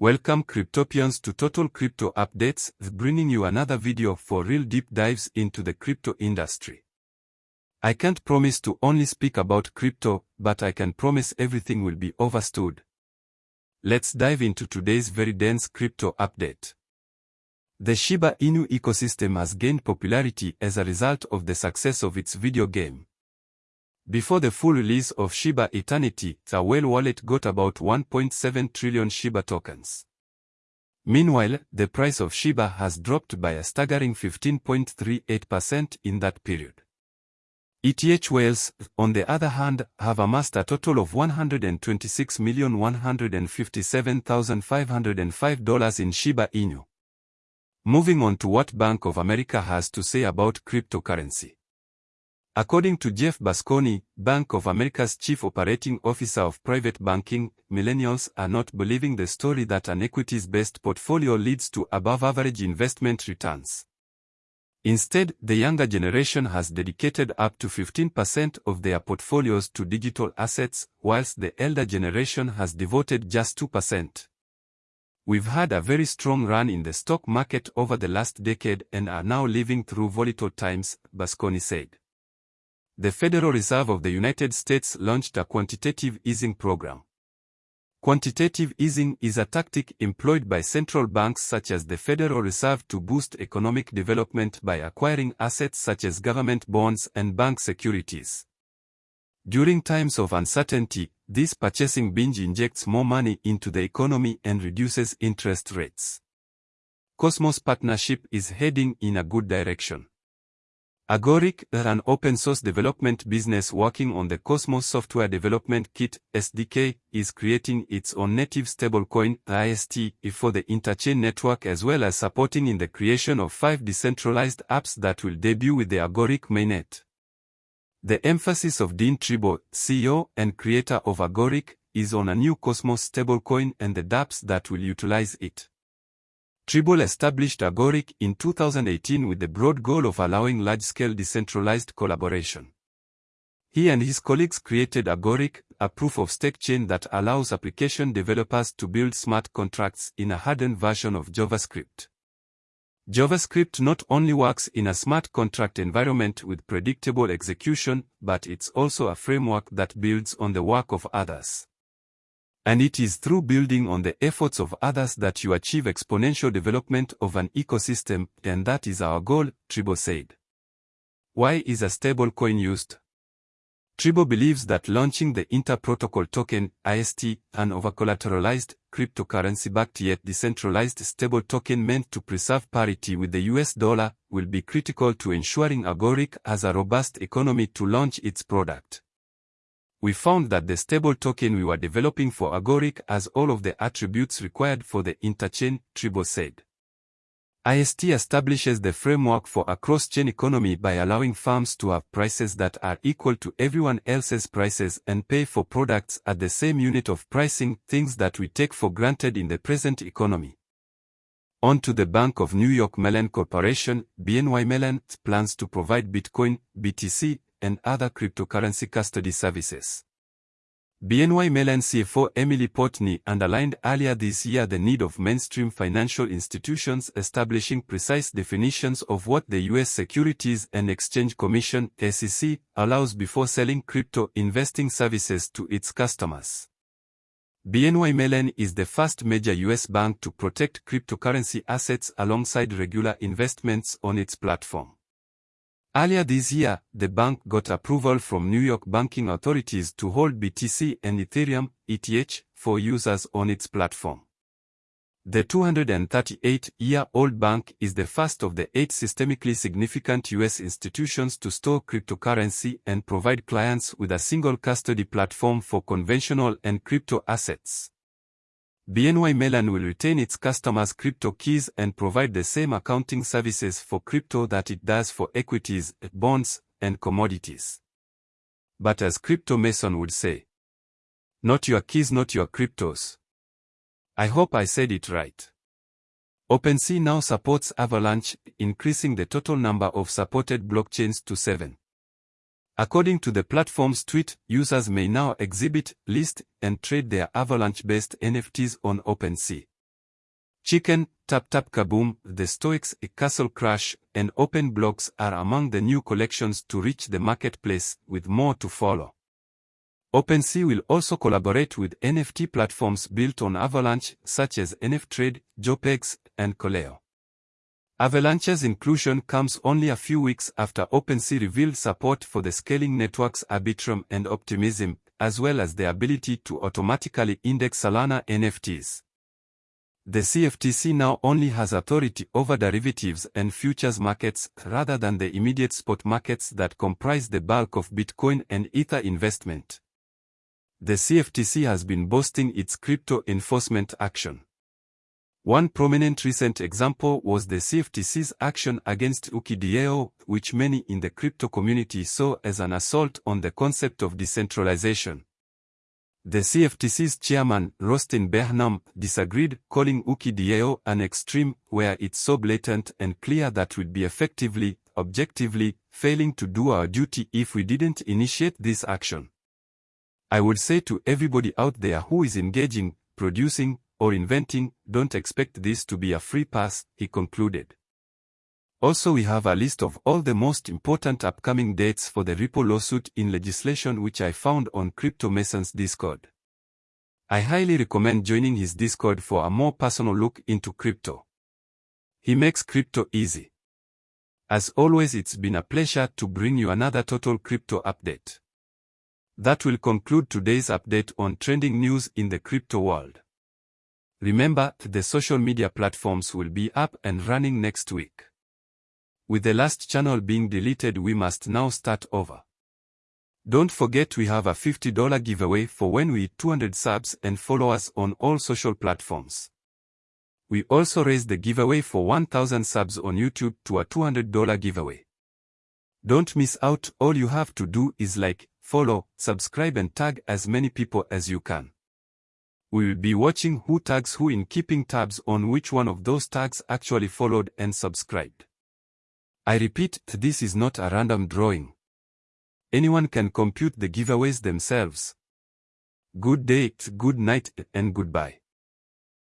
Welcome Cryptopians to Total Crypto Updates, bringing you another video for real deep dives into the crypto industry. I can't promise to only speak about crypto, but I can promise everything will be overstood. Let's dive into today's very dense crypto update. The Shiba Inu ecosystem has gained popularity as a result of the success of its video game. Before the full release of Shiba Eternity, the Whale wallet got about 1.7 trillion Shiba tokens. Meanwhile, the price of Shiba has dropped by a staggering 15.38% in that period. ETH whales, on the other hand, have amassed a total of $126,157,505 in Shiba Inu. Moving on to what Bank of America has to say about cryptocurrency. According to Jeff Busconi, Bank of America's chief operating officer of private banking, millennials are not believing the story that an equities-based portfolio leads to above-average investment returns. Instead, the younger generation has dedicated up to 15% of their portfolios to digital assets, whilst the elder generation has devoted just 2%. We've had a very strong run in the stock market over the last decade and are now living through volatile times, Busconi said the Federal Reserve of the United States launched a quantitative easing program. Quantitative easing is a tactic employed by central banks such as the Federal Reserve to boost economic development by acquiring assets such as government bonds and bank securities. During times of uncertainty, this purchasing binge injects more money into the economy and reduces interest rates. Cosmos partnership is heading in a good direction. Agoric, an open-source development business working on the Cosmos Software Development Kit SDK, is creating its own native stablecoin IST for the Interchain network as well as supporting in the creation of five decentralized apps that will debut with the Agoric mainnet. The emphasis of Dean Tribble, CEO and creator of Agoric, is on a new Cosmos stablecoin and the dApps that will utilize it. Tribble established Agoric in 2018 with the broad goal of allowing large-scale decentralized collaboration. He and his colleagues created Agoric, a proof-of-stake chain that allows application developers to build smart contracts in a hardened version of JavaScript. JavaScript not only works in a smart contract environment with predictable execution, but it's also a framework that builds on the work of others. And it is through building on the efforts of others that you achieve exponential development of an ecosystem, and that is our goal, Tribble said. Why is a stablecoin used? Tribble believes that launching the Inter-Protocol Token, IST, an over-collateralized, cryptocurrency-backed yet decentralized stable token meant to preserve parity with the US dollar, will be critical to ensuring Agoric has a robust economy to launch its product we found that the stable token we were developing for Agoric has all of the attributes required for the interchain, Tribble said. IST establishes the framework for a cross-chain economy by allowing firms to have prices that are equal to everyone else's prices and pay for products at the same unit of pricing, things that we take for granted in the present economy. On to the Bank of New York Mellon Corporation, BNY Mellon, plans to provide Bitcoin, BTC, and other cryptocurrency custody services. BNY Mellon CFO Emily Portney underlined earlier this year the need of mainstream financial institutions establishing precise definitions of what the U.S. Securities and Exchange Commission SEC, allows before selling crypto investing services to its customers. BNY Mellon is the first major U.S. bank to protect cryptocurrency assets alongside regular investments on its platform. Earlier this year, the bank got approval from New York banking authorities to hold BTC and Ethereum, ETH, for users on its platform. The 238-year-old bank is the first of the eight systemically significant U.S. institutions to store cryptocurrency and provide clients with a single custody platform for conventional and crypto assets. BNY Mellon will retain its customers' crypto keys and provide the same accounting services for crypto that it does for equities, bonds, and commodities. But as Crypto Mason would say, not your keys, not your cryptos. I hope I said it right. OpenSea now supports Avalanche, increasing the total number of supported blockchains to seven. According to the platform's tweet, users may now exhibit, list, and trade their Avalanche-based NFTs on OpenSea. Chikn, Tap Tap Kaboom, The Stoics, A Castle Crush, and Openblox are among the new collections to reach the marketplace, with more to follow. OpenSea will also collaborate with NFT platforms built on Avalanche, such as NFTrade, Joepegs, and Kalao. Avalanche's inclusion comes only a few weeks after OpenSea revealed support for the scaling networks Arbitrum and Optimism, as well as the ability to automatically index Solana NFTs. The CFTC now only has authority over derivatives and futures markets rather than the immediate spot markets that comprise the bulk of Bitcoin and Ether investment. The CFTC has been boasting its crypto enforcement action. One prominent recent example was the CFTC's action against Ooki DAO, which many in the crypto community saw as an assault on the concept of decentralization. The CFTC's chairman, Rostin Behnam, disagreed, calling Ooki DAO an extreme where it's so blatant and clear that we'd be effectively, objectively, failing to do our duty if we didn't initiate this action. I would say to everybody out there who is engaging, producing, or inventing, don't expect this to be a free pass, he concluded. Also we have a list of all the most important upcoming dates for the Ripple lawsuit in legislation which I found on Crypto Mason's Discord. I highly recommend joining his Discord for a more personal look into crypto. He makes crypto easy. As always it's been a pleasure to bring you another total crypto update. That will conclude today's update on trending news in the crypto world. Remember, the social media platforms will be up and running next week. With the last channel being deleted we must now start over. Don't forget we have a $50 giveaway for when we hit 200 subs and follow us on all social platforms. We also raised the giveaway for 1000 subs on YouTube to a $200 giveaway. Don't miss out, all you have to do is like, follow, subscribe and tag as many people as you can. We will be watching who tags who in keeping tabs on which one of those tags actually followed and subscribed. I repeat, this is not a random drawing. Anyone can compute the giveaways themselves. Good day, good night, and goodbye.